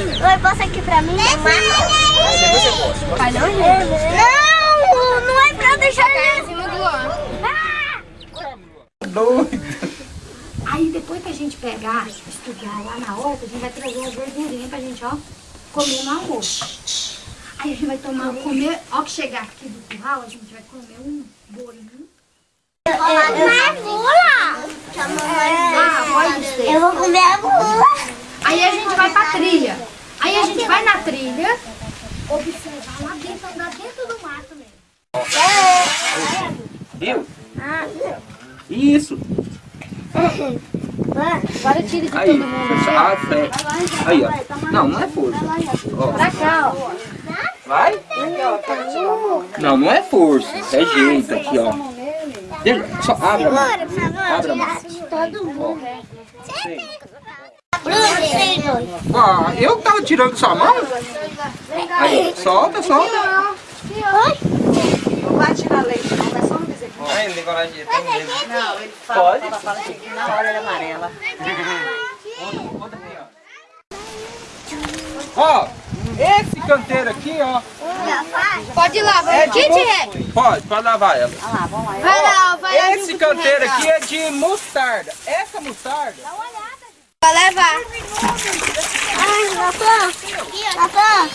Oi, posso aqui pra mim? Você gosta. Vai não, gente? Não, não é pra deixar Em cima do Luan. Doido. Aí depois que a gente pegar, estudar lá na horta, a gente vai trazer uma verdurinha pra gente, ó, comer no almoço. Aí a gente vai tomar, comer, ó que chegar aqui do curral, a gente vai comer um bolinho. Uma bula. Ah, pode ser. Eu vou comer a bula. Aí a gente vai pra trilha. Aí a gente vai na trilha, observar lá dentro, andar dentro do mato mesmo. Viu? Isso. Agora tira de Aí. todo mundo. Ah, é. Aí, ó. Não, não é força. Ó. Pra cá, ó. Vai? Não, não é força. É jeito aqui, ó. Deixa, só abre a mão. Abre a mão. Todo mundo. Ah, eu que tava tirando sua mão? Aí, solta, solta. Não vai tirar leite, não, é só um bezerro. Ai, ele tem coragem de ter medo. Não, ele fala, Pode? fala, fala que na hora ele amarela. Ó, esse canteiro aqui, ó. Pode ir lá, vai. É de mos- Pode, pode lavar ela. Olha lá, vamos lá. Vai lá, vai lá. Esse canteiro aqui é de mostarda. Essa mostarda Vai levar. Ai, Natan. Natan.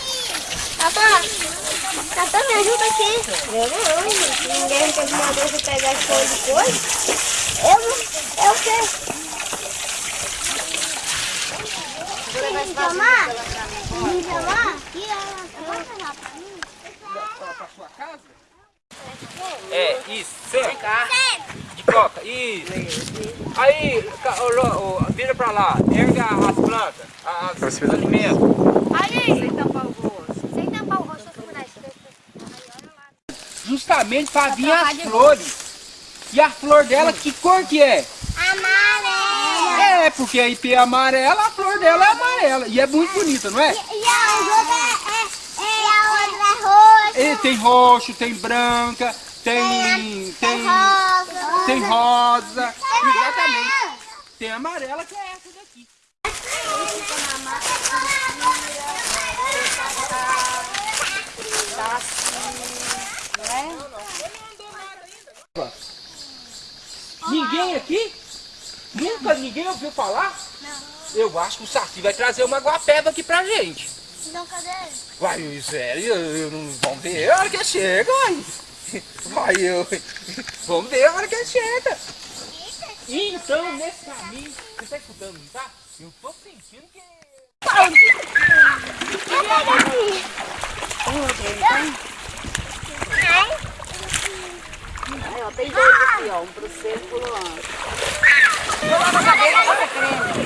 Natan. Natan, me ajuda aqui. Eu não. Ninguém teve uma vez de pegar as coisas de coisa. Eu não. Eu sei. Me chamar? Me chamar? Aqui, ó. Pode pegar pra mim? pra sua casa? É, isso, senta. De coca, isso. Aí, Lô, ô, vira pra lá, erga as plantas, as, os alimentos. Aí. Sem tampar o rosto. Sem tampar o rosto, Justamente pra vir as flores. E a flor dela, que cor que é? Amarela. É, porque a IP é amarela, a flor dela é amarela. E é muito bonita, não é? E a outra é, é, e outra é roxa. E tem roxo, tem branca, tem. tem. rosa. Tem rosa. Exatamente. Tem amarela que é essa daqui. Ninguém aqui? Nunca ninguém ouviu falar? Não. Eu acho que o Saci vai trazer uma guapeba aqui pra gente. Então, cadê ele? Vai, eu- sério, eu, eu não, vamos ver a hora que chega, vai. Vai, eu. Vamos ver a hora que ele chega. Então, nesse caminho, você tá escutando, não tá? Eu tô sentindo que. Tem dois aqui, ó. Um pro seu e pro Luan. Coloca a cabeça, você creme.